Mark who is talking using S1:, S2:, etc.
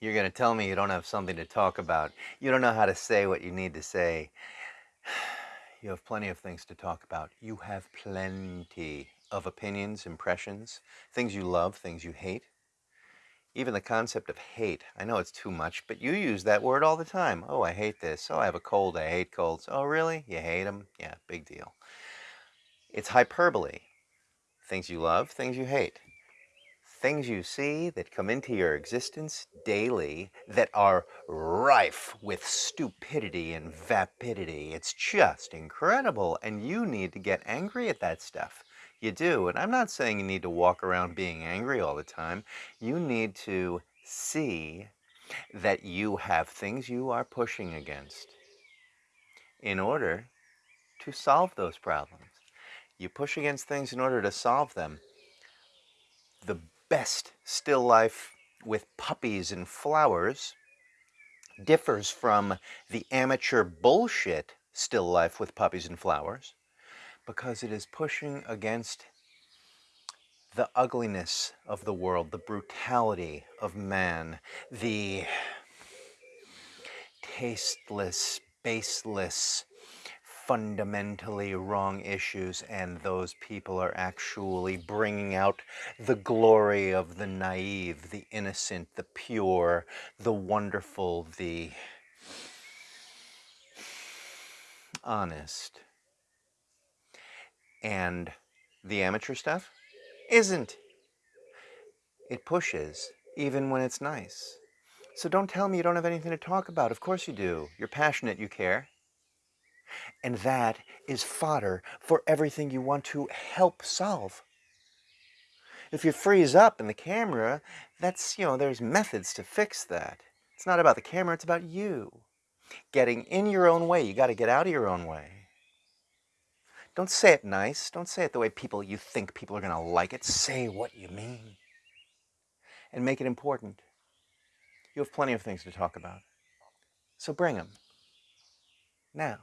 S1: You're going to tell me you don't have something to talk about. You don't know how to say what you need to say. You have plenty of things to talk about. You have plenty of opinions, impressions, things you love, things you hate. Even the concept of hate. I know it's too much, but you use that word all the time. Oh, I hate this. Oh, I have a cold. I hate colds. Oh, really? You hate them? Yeah, big deal. It's hyperbole. Things you love, things you hate things you see that come into your existence daily that are rife with stupidity and vapidity. It's just incredible, and you need to get angry at that stuff. You do, and I'm not saying you need to walk around being angry all the time. You need to see that you have things you are pushing against in order to solve those problems. You push against things in order to solve them. The best still life with puppies and flowers differs from the amateur bullshit still life with puppies and flowers because it is pushing against the ugliness of the world, the brutality of man, the tasteless, baseless, fundamentally wrong issues and those people are actually bringing out the glory of the naive, the innocent, the pure, the wonderful, the honest. And the amateur stuff isn't. It pushes, even when it's nice. So don't tell me you don't have anything to talk about. Of course you do. You're passionate, you care. And that is fodder for everything you want to help solve. If you freeze up in the camera, that's, you know, there's methods to fix that. It's not about the camera, it's about you. Getting in your own way, you got to get out of your own way. Don't say it nice. Don't say it the way people you think people are going to like it. Say what you mean. And make it important. You have plenty of things to talk about. So bring them. Now.